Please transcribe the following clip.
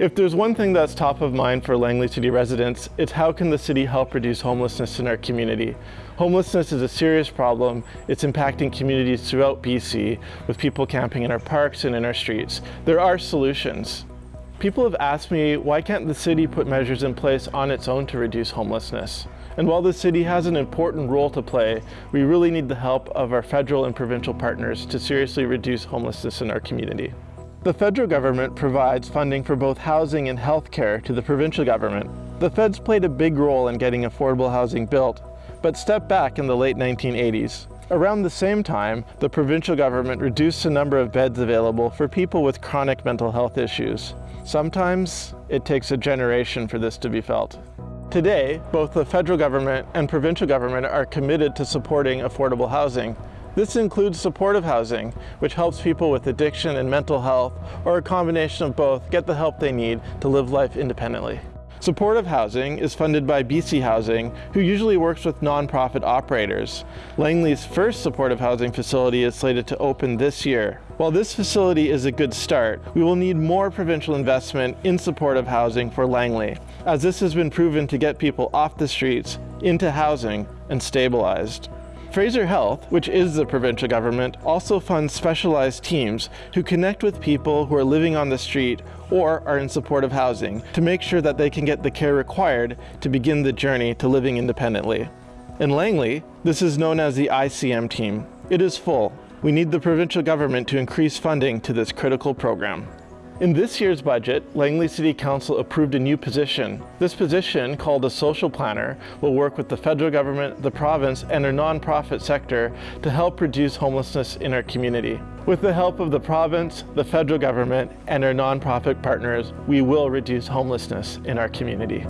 If there's one thing that's top of mind for Langley City residents, it's how can the city help reduce homelessness in our community. Homelessness is a serious problem. It's impacting communities throughout BC with people camping in our parks and in our streets. There are solutions. People have asked me, why can't the city put measures in place on its own to reduce homelessness? And while the city has an important role to play, we really need the help of our federal and provincial partners to seriously reduce homelessness in our community. The federal government provides funding for both housing and healthcare to the provincial government. The feds played a big role in getting affordable housing built, but stepped back in the late 1980s. Around the same time, the provincial government reduced the number of beds available for people with chronic mental health issues. Sometimes it takes a generation for this to be felt. Today, both the federal government and provincial government are committed to supporting affordable housing. This includes supportive housing, which helps people with addiction and mental health, or a combination of both, get the help they need to live life independently. Supportive housing is funded by BC Housing, who usually works with nonprofit operators. Langley's first supportive housing facility is slated to open this year. While this facility is a good start, we will need more provincial investment in supportive housing for Langley, as this has been proven to get people off the streets, into housing, and stabilized. Fraser Health, which is the provincial government, also funds specialized teams who connect with people who are living on the street or are in supportive housing to make sure that they can get the care required to begin the journey to living independently. In Langley, this is known as the ICM team. It is full. We need the provincial government to increase funding to this critical program. In this year's budget, Langley City Council approved a new position. This position, called a social planner, will work with the federal government, the province, and our nonprofit sector to help reduce homelessness in our community. With the help of the province, the federal government, and our nonprofit partners, we will reduce homelessness in our community.